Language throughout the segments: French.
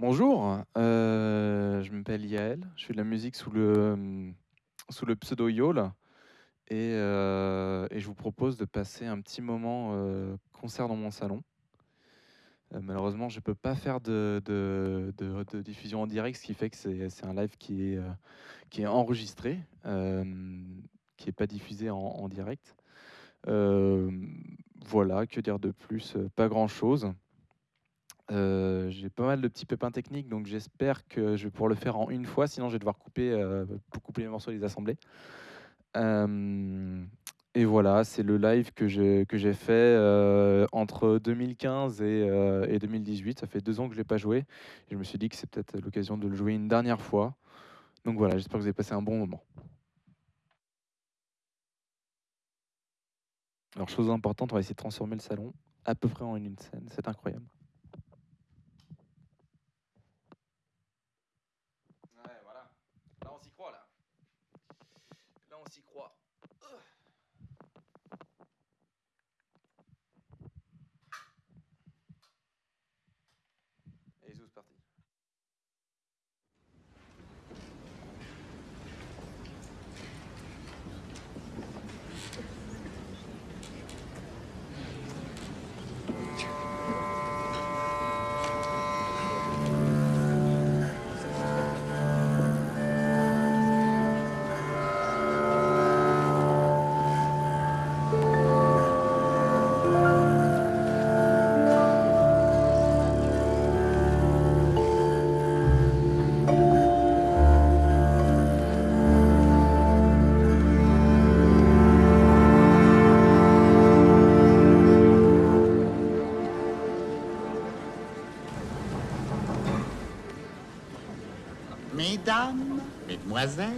Bonjour, euh, je m'appelle Yael, je fais de la musique sous le, le pseudo Yol et, euh, et je vous propose de passer un petit moment euh, concert dans mon salon. Euh, malheureusement, je ne peux pas faire de, diffusion en direct, ce qui fait que c'est un live qui est, euh, enregistré, euh, qui n'est pas diffusé en, direct. Euh, voilà, que dire de plus? Euh, Pas grand-chose. J'ai pas mal de petits pépins techniques, donc j'espère que je vais pouvoir le faire en une fois, sinon je vais devoir couper, couper les morceaux et les assembler. Et voilà, c'est le live que j'ai fait entre 2015 et, euh, et 2018. Ça fait deux ans que je l'ai pas joué. Je me suis dit que c'est peut-être l'occasion de le jouer une dernière fois. Donc voilà, j'espère que vous avez passé un bon moment. Alors, chose importante, on va essayer de transformer le salon à peu près en une scène. C'est incroyable. né?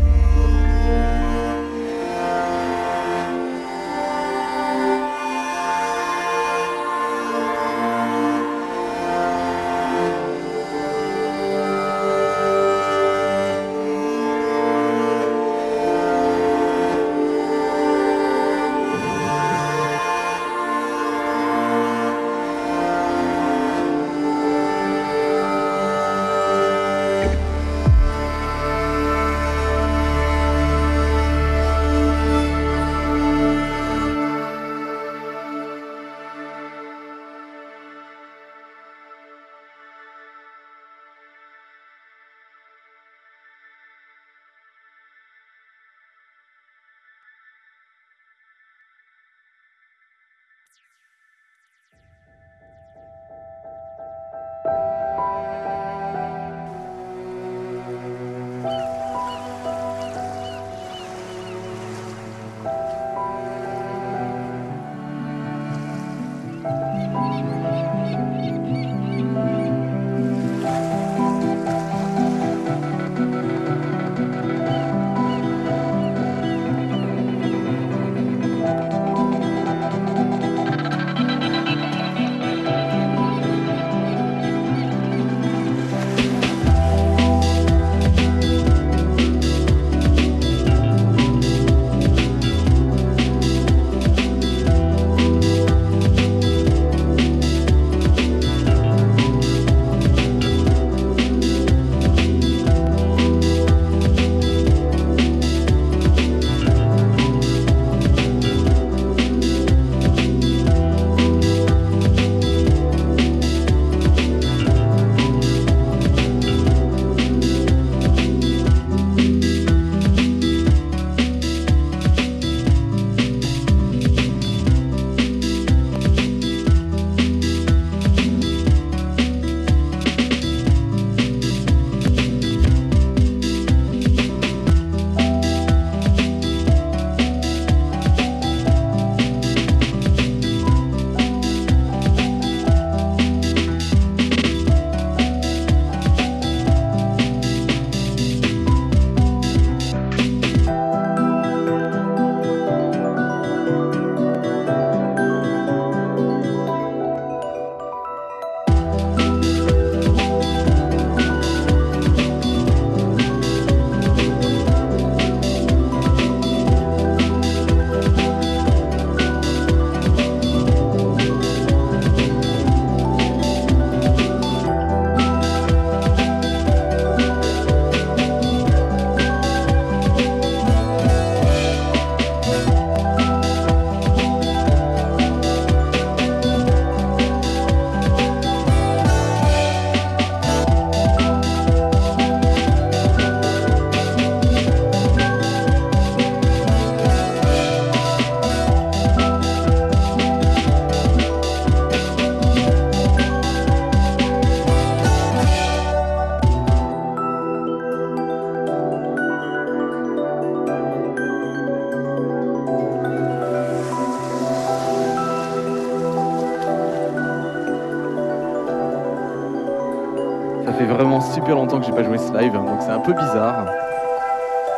super longtemps que j'ai pas joué ce live, donc c'est un peu bizarre.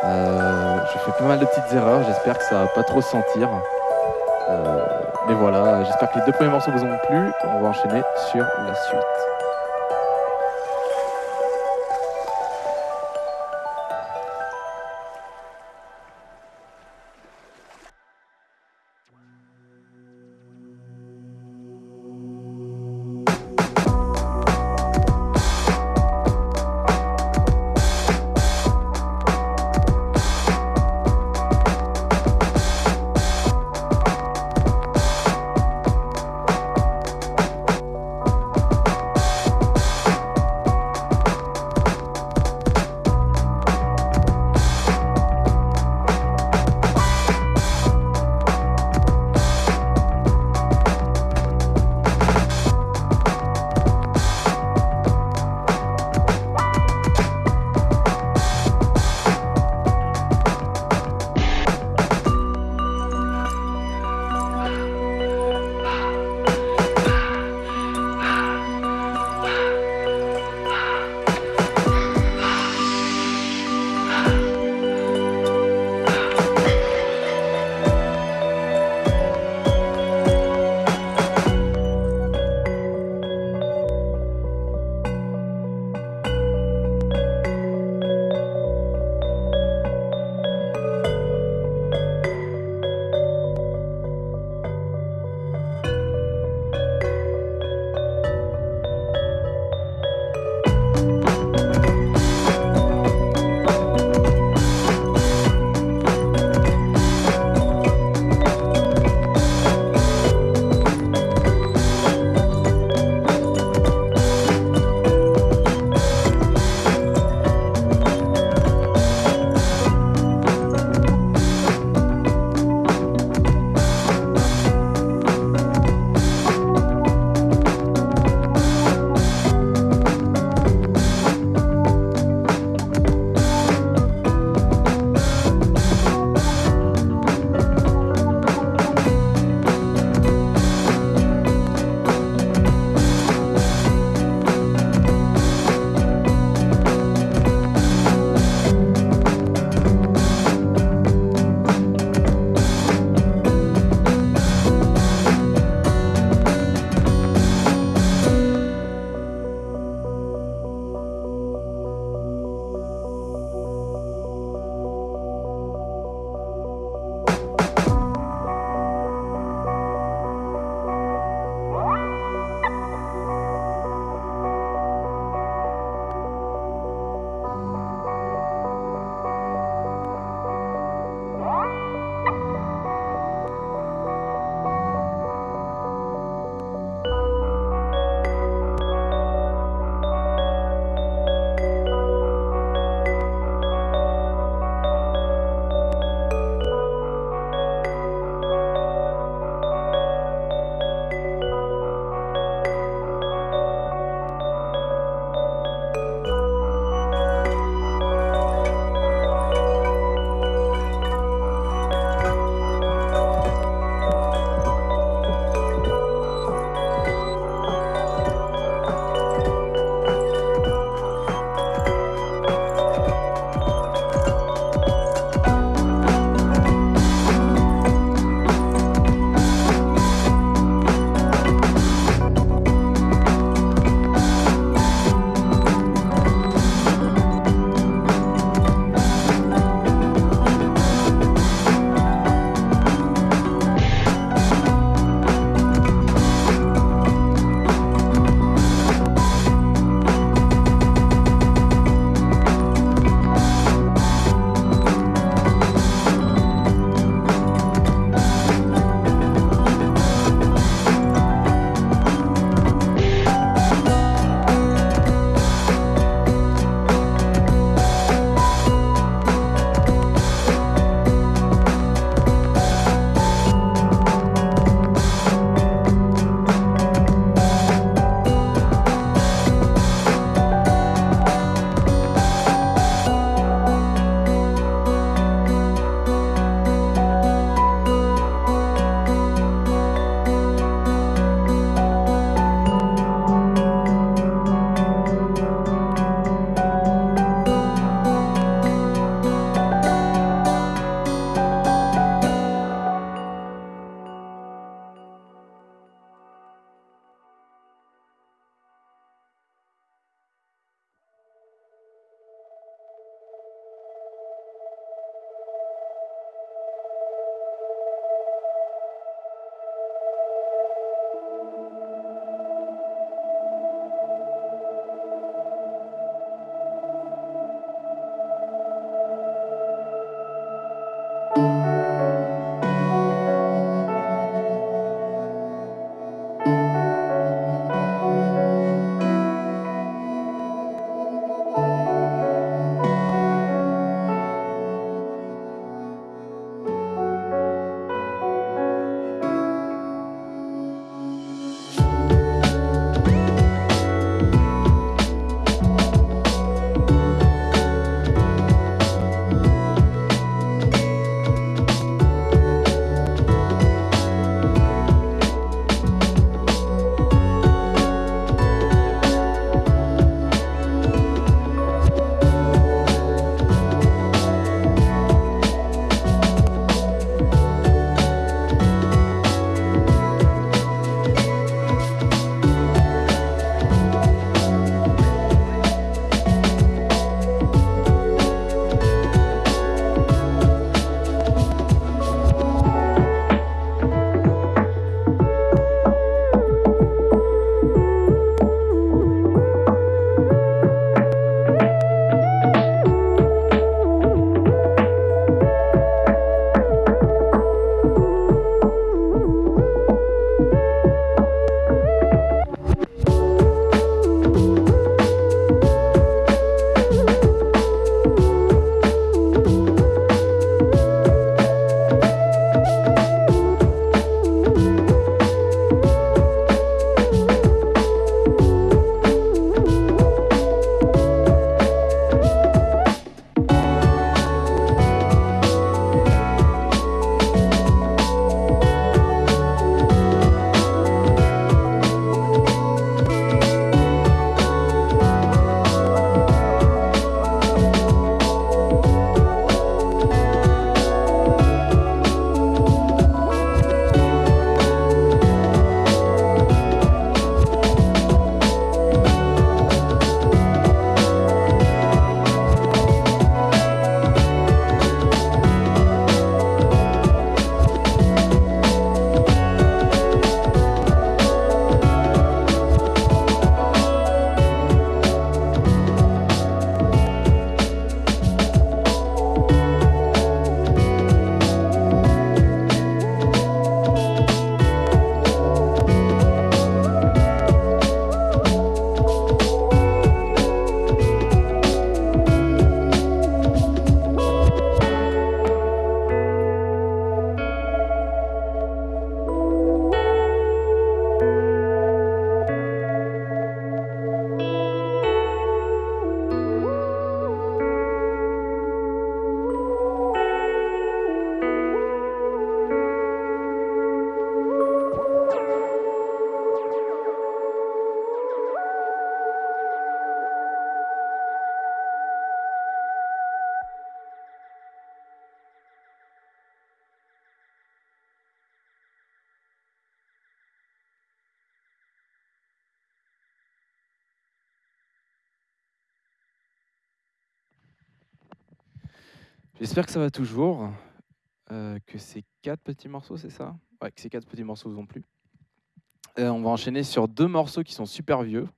Euh, je fais pas mal de petites erreurs, j'espère que ça va pas trop se sentir. Euh, mais voilà, j'espère que les deux premiers morceaux vous ont plu. On va enchaîner sur la suite. J'espère que ça va toujours. Euh, que ces quatre petits morceaux, c'est ça? Ouais, que ces quatre petits morceaux vous ont plu. Euh, on va enchaîner sur deux morceaux qui sont super vieux.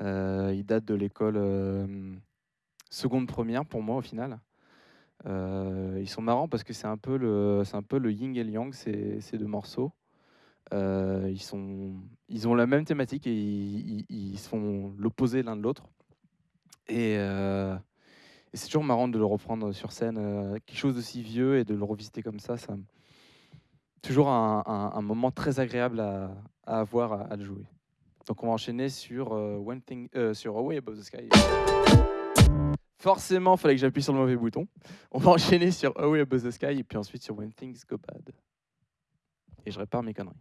Euh, ils datent de l'école seconde première pour moi au final. ils sont marrants parce que c'est un peu le, yin et le yang ces, deux morceaux. ils, sont, ils ont la même thématique et ils, ils, font l'opposé l'un de l'autre. Et, et c'est toujours marrant de le reprendre sur scène, euh, quelque chose d'aussi vieux et de le revisiter comme ça, ça toujours un, moment très agréable à, à avoir à, le jouer. Donc on va enchaîner sur, euh, One Thing, euh, sur Away Above the Sky. Forcément, il fallait que j'appuie sur le mauvais bouton. On va enchaîner sur Away Above the Sky et puis ensuite sur When Things Go Bad. Et je répare mes conneries.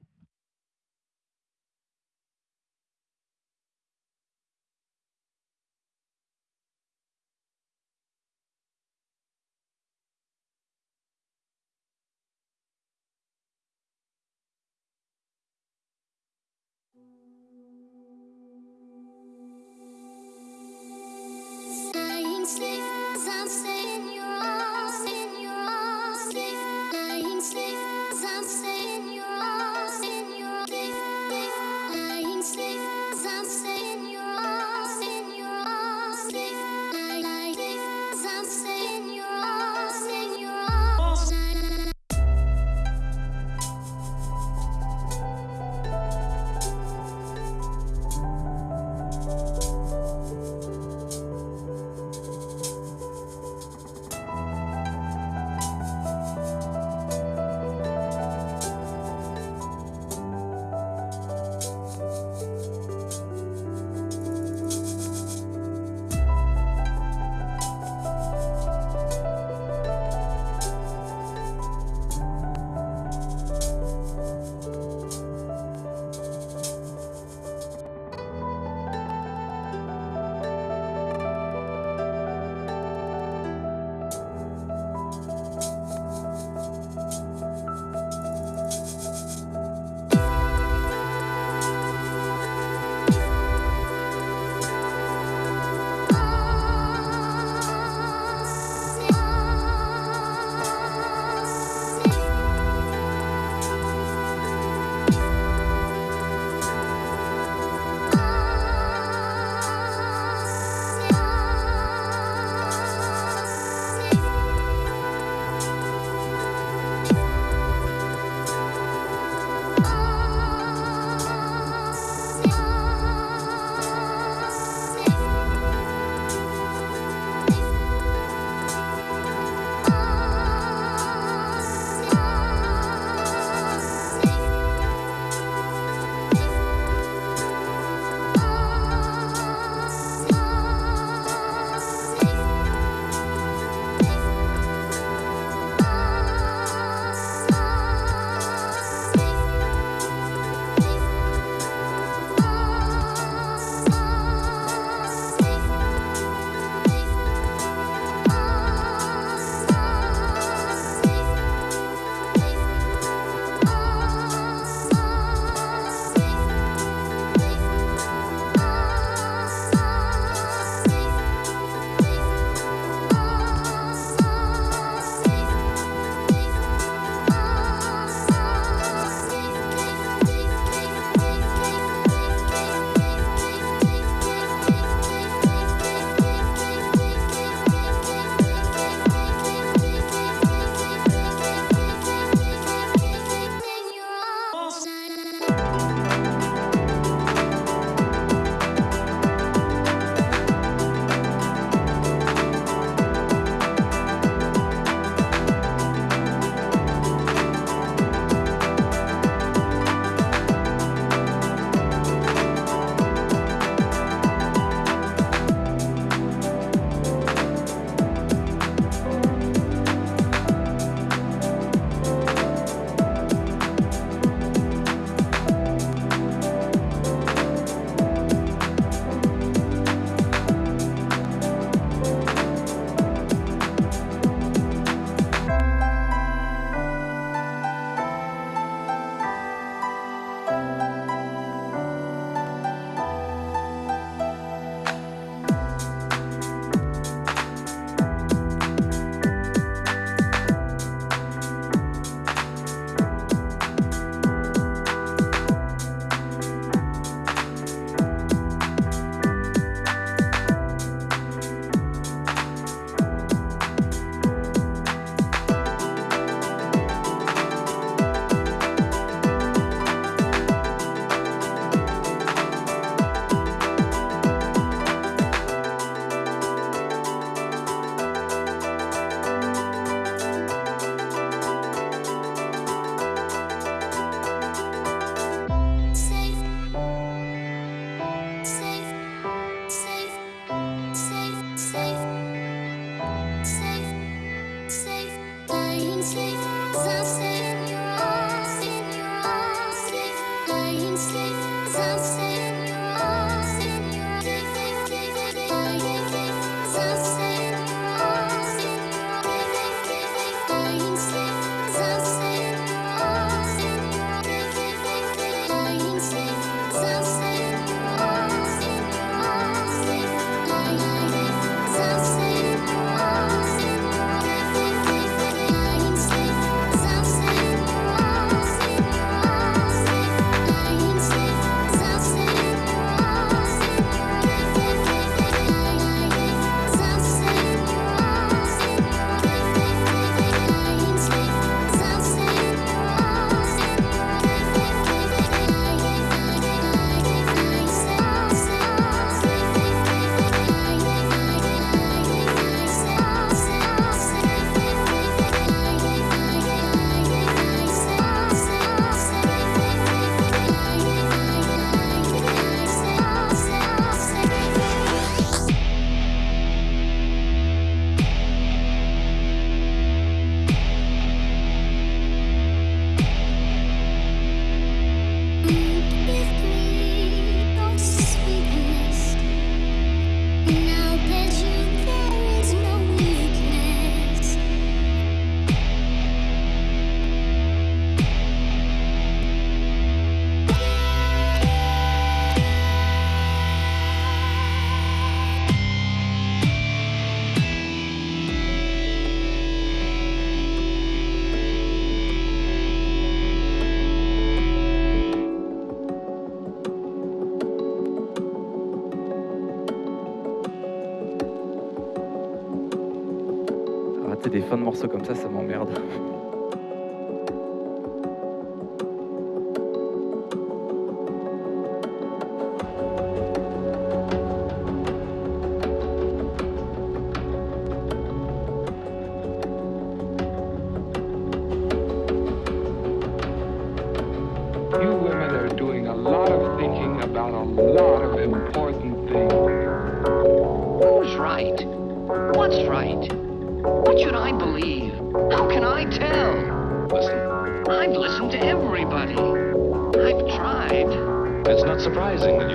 surprisingly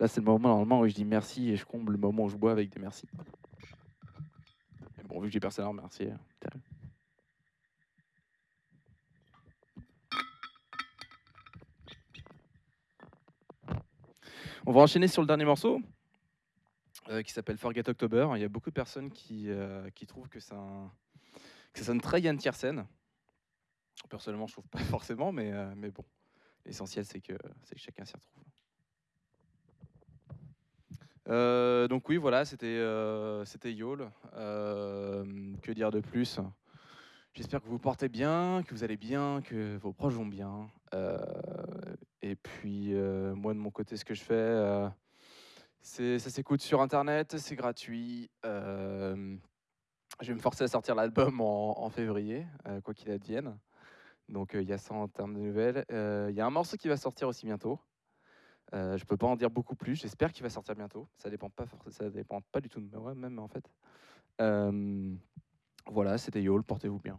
Là, c'est le moment normalement où je dis merci et je comble le moment où je bois avec des merci. Mais bon, vu que j'ai personne à remercier. On va enchaîner sur le dernier morceau euh, qui s'appelle Forget October. Il y a beaucoup de personnes qui, euh, qui trouvent que, un, que ça sonne très Yann Tiersen. Personnellement, je trouve pas forcément, mais, euh, mais bon, l'essentiel c'est que, que chacun s'y retrouve. Euh, donc oui, voilà, c'était euh, Yole. Euh, que dire de plus? J'espère que vous portez bien, que vous allez bien, que vos proches vont bien. Et puis, moi, de mon côté, ce que je fais, c'est ça s'écoute sur Internet, c'est gratuit. Je vais me forcer à sortir l'album en, février, quoi qu'il advienne. Donc, il y a ça en termes de nouvelles. Il y a un morceau qui va sortir aussi bientôt. Euh, je peux pas en dire beaucoup plus. J'espère qu'il va sortir bientôt. Ça dépend pas, ça dépend pas du tout de moi même en fait. Euh, voilà, c'était Yole. Portez-vous bien.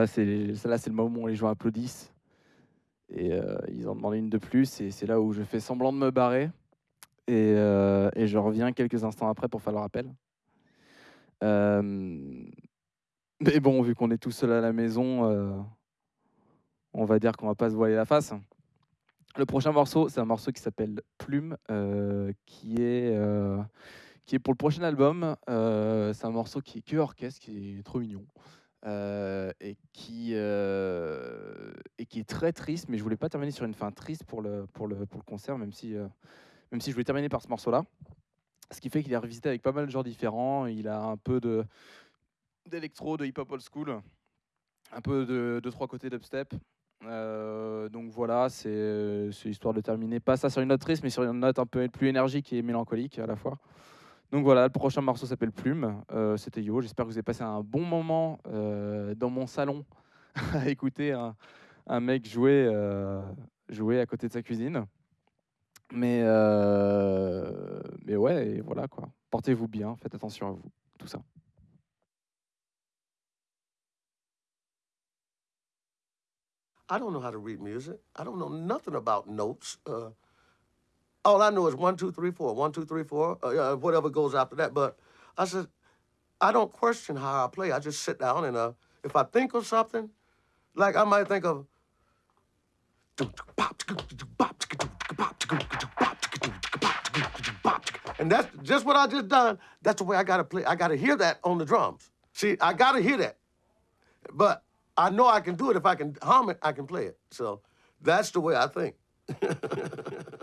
Là, c'est le moment où les gens applaudissent et euh, ils en demandent une de plus et c'est là où je fais semblant de me barrer et, euh, je reviens quelques instants après pour faire le rappel. Euh, mais bon, vu qu'on est tout seul à la maison, on va dire qu'on va pas se voiler la face. Le prochain morceau, c'est un morceau qui s'appelle Plume, qui est qui est pour le prochain album. C'est un morceau qui est que orchestre, qui est trop mignon. Euh, et, qui, euh, et qui est très triste, mais je voulais pas terminer sur une fin triste pour le, pour le, pour le concert, même si, euh, même si je voulais terminer par ce morceau-là. Ce qui fait qu'il est revisité avec pas mal de genres différents. Il a un peu d'électro, de hip-hop old school, un peu de, de trois côtés d'upstep. Donc voilà, c'est c'est histoire de terminer, pas ça sur une note triste, mais sur une note un peu plus énergique et mélancolique à la fois. Donc voilà, le prochain morceau s'appelle Plume. Euh, C'était Yo. J'espère que vous avez passé un bon moment euh, dans mon salon à écouter un, mec jouer, euh, jouer à côté de sa cuisine. Mais, mais ouais, et voilà quoi. Portez-vous bien, faites attention à vous, tout ça. I don't know how to read music. I don't know nothing about notes. Uh, all I know is one, two, three, four, one, two, three, four, uh, whatever goes after that. But I said, I don't question how I play. I just sit down and uh, if I think of something, like I might think of. And that's just what I just done. That's the way I gotta play. I gotta hear that on the drums. See, I gotta hear that. But I know I can do it if I can hum it, I can play it. So that's the way I think.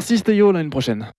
Merci Stéo, l'année prochaine.